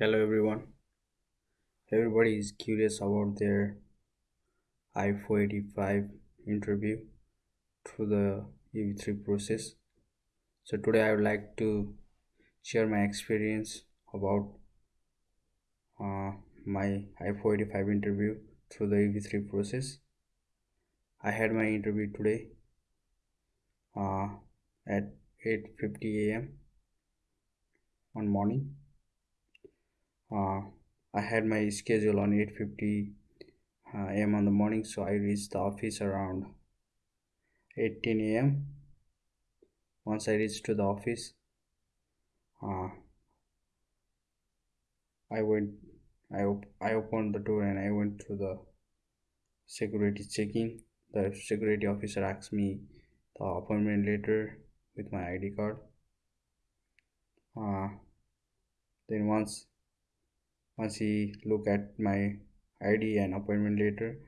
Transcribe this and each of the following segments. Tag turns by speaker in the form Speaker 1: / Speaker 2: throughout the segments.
Speaker 1: Hello everyone. Everybody is curious about their I-485 interview through the EB3 process. So today I would like to share my experience about uh, my I-485 interview through the EB3 process. I had my interview today uh, at 8:50 a.m. on morning uh, I had my schedule on 8:50 uh, a.m. on the morning, so I reached the office around 8:10 a.m. Once I reached to the office, uh, I went, I op- I opened the door and I went to the security checking. The security officer asked me the appointment letter with my ID card. Uh, then once once he looked at my id and appointment later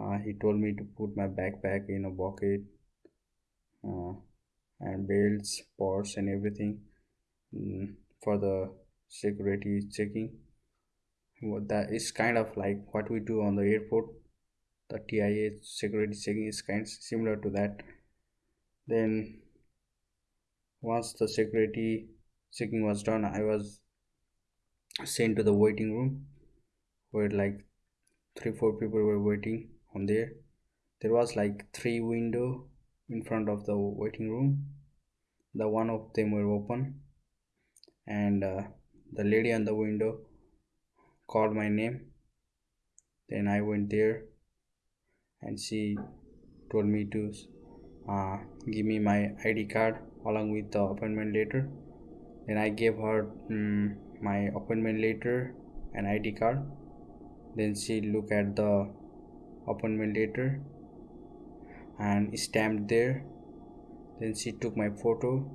Speaker 1: uh, he told me to put my backpack in a bucket uh, and belts purse and everything mm, for the security checking. What that is kind of like what we do on the airport. The TSA security checking is kind of similar to that. Then once the security checking was done i was sent to the waiting room where like three four people were waiting on there. There was like three window in front of the waiting room. The one of them were open and uh, the lady on the window called my name. Then i went there and she told me to uh, give me my id card along with the appointment letter. Then i gave her um, my appointment letter and id card. Then she look at the appointment letter and stamped there. Then she took my photo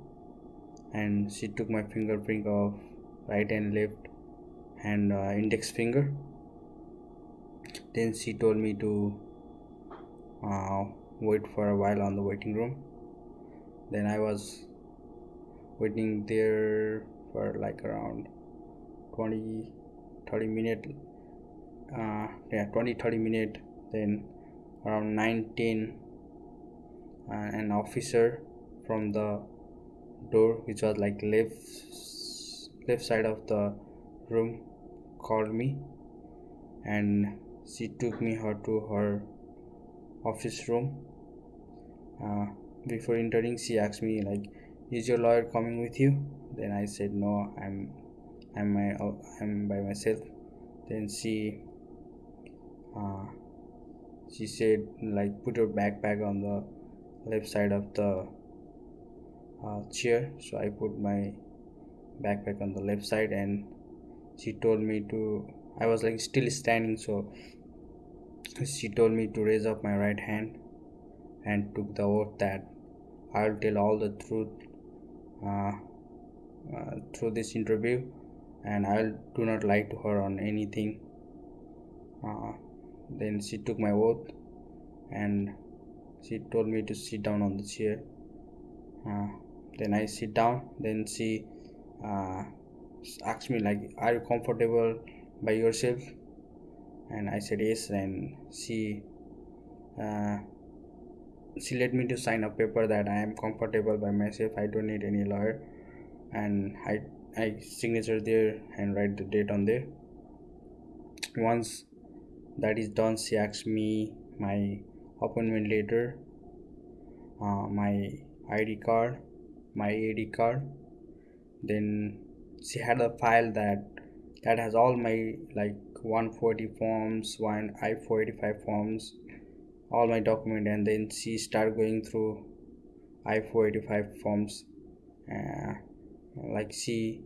Speaker 1: and she took my fingerprint of right and left and uh, index finger. Then she told me to uh, wait for a while on the waiting room. Then i was waiting there for like around 20 30 minute uh, yeah 20 30 minute then around 19 uh, an officer from the door which was like left left side of the room called me. And she took me her to her office room. Uh, before entering she asked me like is your lawyer coming with you? Then i said no i'm I'm my I'm by myself. Then she uh, she said like put your backpack on the left side of the uh, chair. So I put my backpack on the left side and she told me to I was like still standing so she told me to raise up my right hand and took the oath that I'll tell all the truth uh, uh, through this interview and I do not lie to her on anything. Uh, then she took my oath and she told me to sit down on the chair. Uh, then I sit down. Then she uh, asked me like, "Are you comfortable by yourself?" And I said yes. And she uh, she let me to sign a paper that I am comfortable by myself. I don't need any lawyer, and I I signature there and write the date on there. Once that is done she asks me my appointment letter uh, my id card my ad card. Then she had a file that that has all my like 140 forms one i485 forms all my document and then she start going through i485 forms uh, like she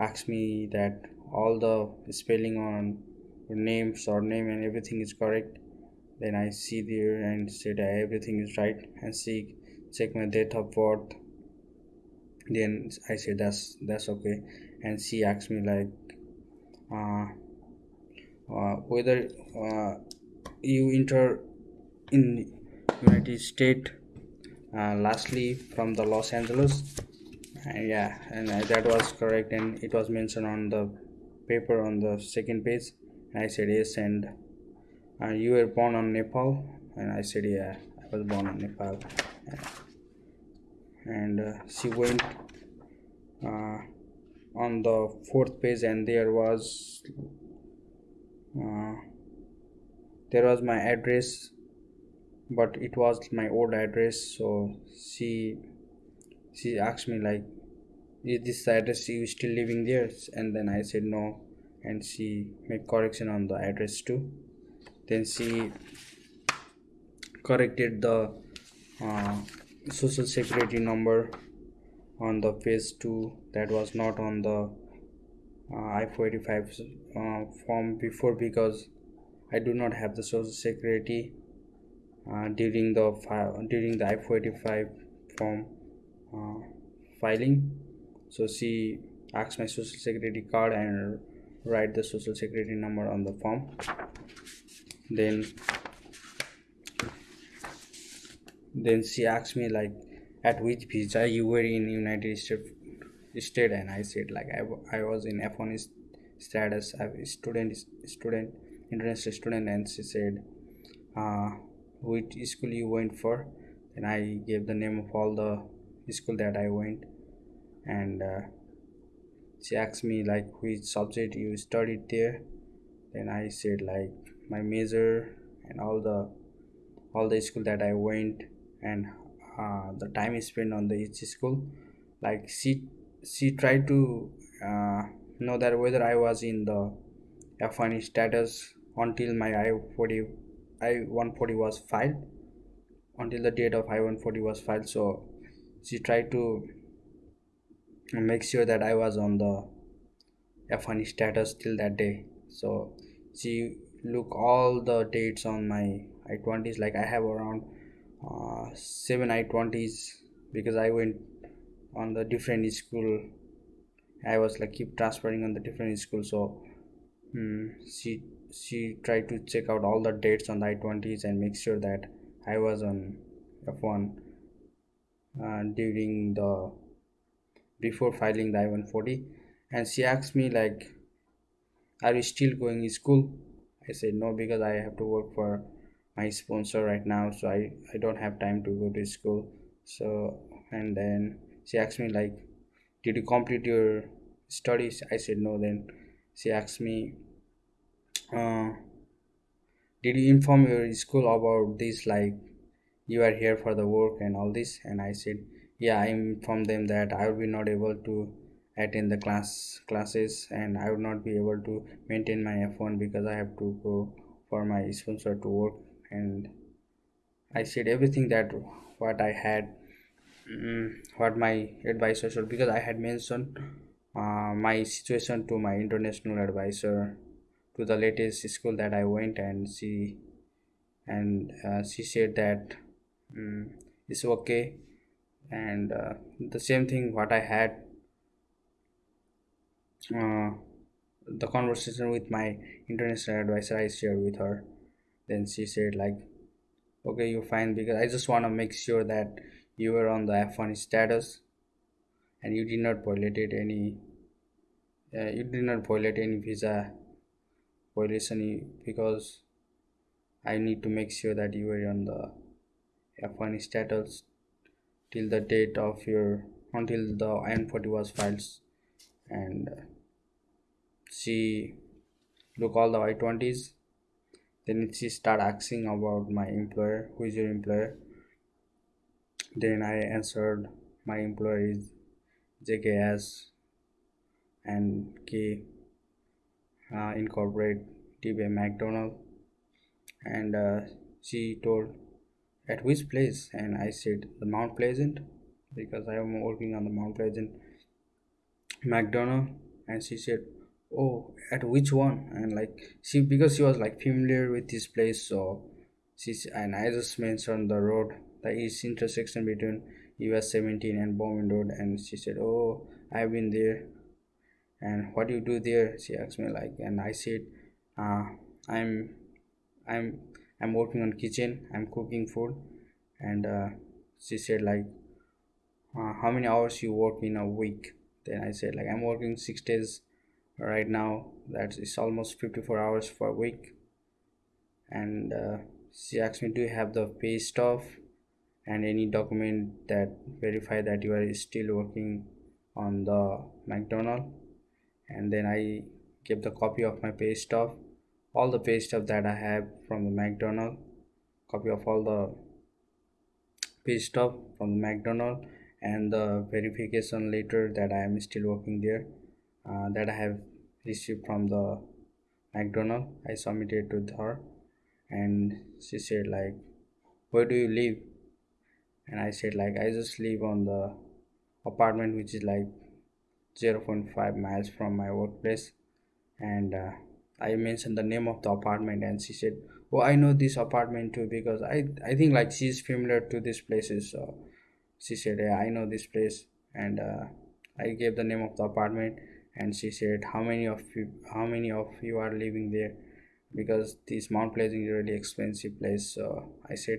Speaker 1: asked me that all the spelling on name surname and everything is correct. Then i see there and said everything is right and she check my date of birth. Then i said that's that's okay. And she asked me like uh, uh, whether uh, you enter in united state uh, lastly from the los angeles yeah and uh, that was correct and it was mentioned on the paper on the second page and i said yes and uh, you were born on nepal and i said yeah i was born on nepal and uh, she went uh, on the fourth page and there was uh, there was my address but it was my old address so she she asked me like is this address you still living there? And then i said no. And she made correction on the address too. Then she corrected the uh, social security number on the phase 2 that was not on the uh, i-485 uh, form before because i do not have the social security uh, during the during the i-485 form uh, filing. So she asks my social security card and write the social security number on the form. Then then she asked me like at which visa you were in united states state and i said like i, I was in f1 status i student student international student. And she said uh, which school you went for? And i gave the name of all the school that i went. And uh, she asked me like which subject you studied there? Then i said like my major and all the all the school that i went and uh, the time spent on the each school. Like she she tried to uh, know that whether i was in the f1 status until my i-40 i-140 was filed until the date of i-140 was filed. So she tried to make sure that i was on the f1 status till that day. So she look all the dates on my i-20s like i have around uh, seven i-20s because i went on the different school. I was like keep transferring on the different school. So um, she she tried to check out all the dates on the i-20s and make sure that i was on f1 uh, during the before filing the i-140 and she asked me like are you still going to school? I said no because i have to work for my sponsor right now so i i don't have time to go to school. So and then she asked me like did you complete your studies? I said no. Then she asked me uh, did you inform your school about this like you are here for the work and all this and i said yeah i informed them that i will be not able to attend the class classes and i would not be able to maintain my f1 because i have to go for my sponsor to work. And i said everything that what i had um, what my advisor should because i had mentioned uh, my situation to my international advisor to the latest school that i went and she and uh, she said that um, it's okay. And uh, the same thing what i had uh, the conversation with my international advisor i shared with her. Then she said like okay you're fine because i just want to make sure that you were on the f1 status and you did not violate any uh, you did not violate any visa violation because i need to make sure that you were on the f1 status till the date of your until the i-140 was filed. And uh, she look all the i-20s then she start asking about my employer who is your employer? Then i answered my employer is jks and k uh, incorporate dba mcdonald. And uh, she told at which place? And i said the mount pleasant because i am working on the mount pleasant mcdonald and she said oh at which one? And like she because she was like familiar with this place so she's and i just mentioned the road the east intersection between us 17 and bowman road. And she said oh i've been there. And what do you do there? she asked me like and i said uh, i'm i'm i'm working on kitchen i'm cooking food and uh, she said like uh, how many hours you work in a week? Then i said like i'm working six days right now. That is almost 54 hours for a week. And uh, she asked me do you have the pay stuff and any document that verify that you are still working on the mcdonald? And then i gave the copy of my pay stuff all the pay stuff that i have from the mcdonald copy of all the pay stuff from the mcdonald and the verification letter that i am still working there uh, that i have received from the mcdonald. I submitted to her and she said like where do you live? And i said like i just live on the apartment which is like 0.5 miles from my workplace and uh, i mentioned the name of the apartment and she said oh i know this apartment too because i i think like she's familiar to these places so she said yeah i know this place. And uh, i gave the name of the apartment and she said how many of you how many of you are living there? Because this mount pleasant is really expensive place so i said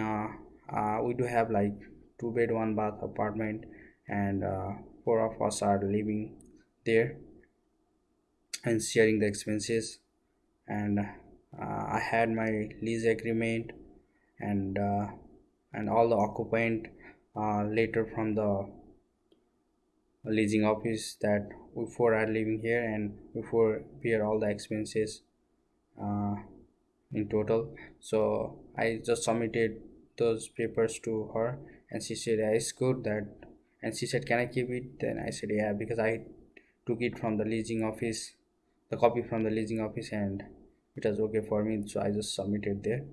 Speaker 1: uh, uh, we do have like two bed one bath apartment and uh, four of us are living there and sharing the expenses. And uh, i had my lease agreement and uh, and all the occupant uh, letter from the leasing office that before are living here and before bear all the expenses uh, in total. So i just submitted those papers to her and she said yeah, it's good that and she said can i keep it? Then i said yeah because i took it from the leasing office the copy from the leasing office and it was okay for me so i just submitted there.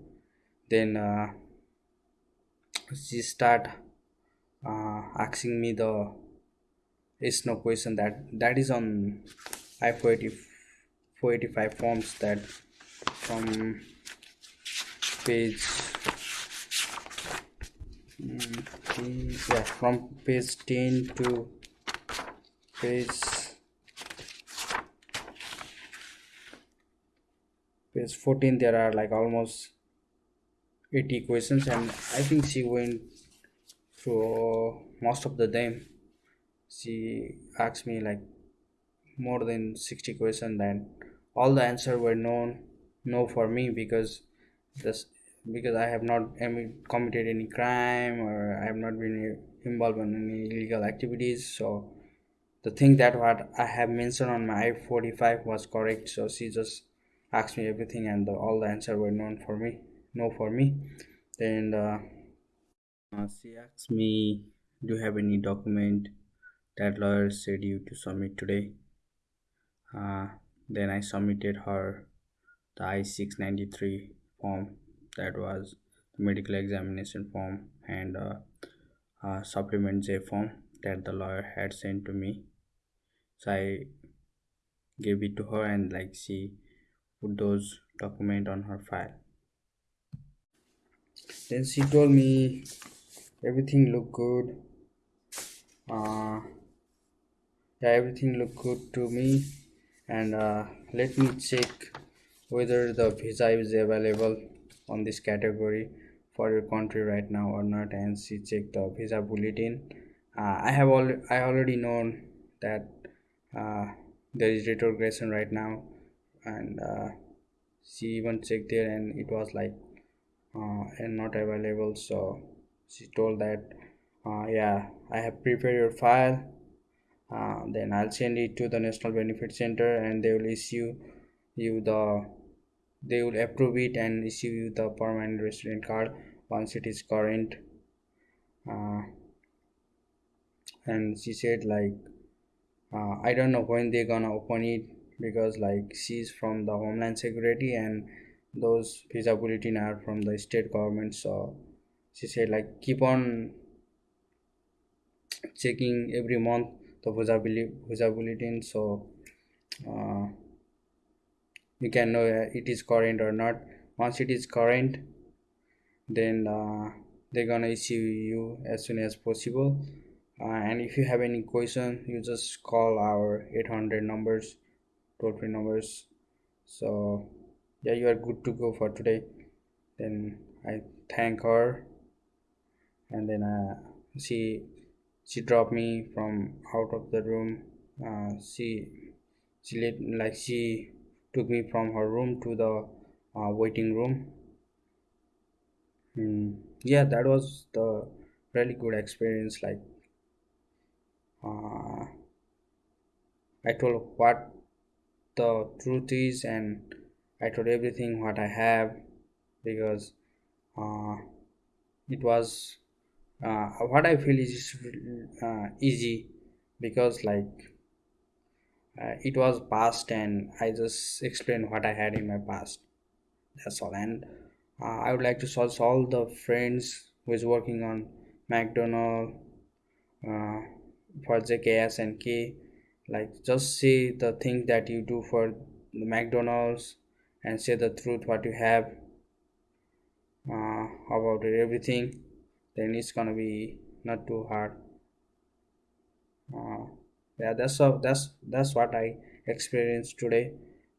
Speaker 1: Then uh, she start uh, asking me the is no question that that is on i480 485 forms that from page mm, yeah from page 10 to page page 14 there are like almost 80 questions and i think she went through most of the them she asked me like more than 60 questions and all the answer were known no for me because this because I have not committed any crime or I have not been involved in any illegal activities. So the thing that what I have mentioned on my I-45 was correct. So she just asked me everything and the, all the answer were known for me, no for me. Then uh, uh, she asked me, do you have any document that lawyer said you to submit today? Uh, then I submitted her the I-693 form that was the medical examination form and uh, uh, supplement J form that the lawyer had sent to me so I gave it to her and like she put those document on her file. Then she told me everything looked good. Uh, yeah everything looked good to me. And uh, let me check whether the visa is available on this category for your country right now or not. And she checked the visa bulletin. Uh, i have al- i already known that uh, there is retrogression right now and uh, she even checked there and it was like uh, and not available. So she told that uh, yeah i have prepared your file. Uh, then i'll send it to the national benefit center and they will issue you the they will approve it and issue you the permanent resident card once it is current. Uh, and she said like uh, i don't know when they're gonna open it because like she's from the homeland security and those visa bulletin are from the state government. So she said like keep on checking every month the visa, visa bulletin so uh, you can know it is current or not. Once it is current then uh, they're gonna issue you as soon as possible. Uh, and if you have any question you just call our 800 numbers toll free numbers. So yeah you are good to go for today. Then i thank her. And then uh, she she dropped me from out of the room. Uh, she she like she took me from her room to the uh, waiting room. Hmm. yeah that was the really good experience like uh, i told what the truth is and i told everything what i have because uh, it was uh, what i feel is uh, easy because like uh, it was past and i just explained what i had in my past. That's all. And uh, i would like to source all the friends who is working on mcdonald uh, for jks and k like just say the thing that you do for the mcdonald's and say the truth what you have uh, about it, everything then it's gonna be not too hard. Uh, yeah that's all that's that's what i experienced today.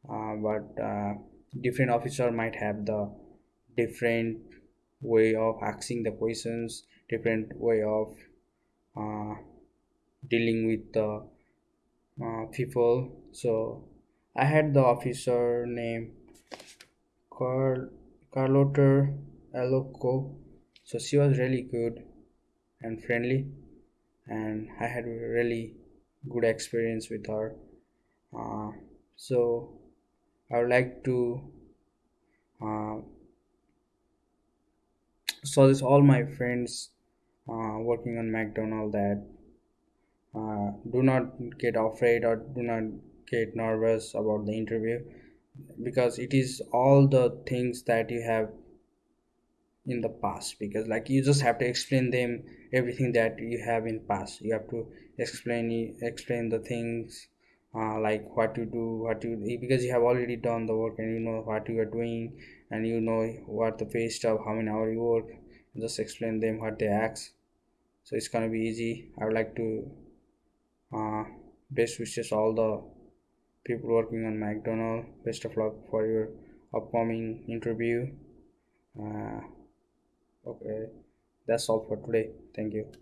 Speaker 1: Uh, but uh, different officer might have the different way of asking the questions different way of uh, dealing with the uh, people so i had the officer named Carl Carlotta Aloco so she was really good and friendly and I had a really good experience with her. Uh, so I would like to uh, suggest all my friends uh, working on McDonald that uh, do not get afraid or do not get nervous about the interview because it is all the things that you have in the past because like you just have to explain them everything that you have in past. You have to explain explain the things uh, like what you do what you because you have already done the work and you know what you are doing and you know what the pay stuff how many hours you work just explain them what they ask. So it's gonna be easy. I would like to uh, best wishes all the people working on mcdonald best of luck for your upcoming interview. Uh, okay. That's all for today. Thank you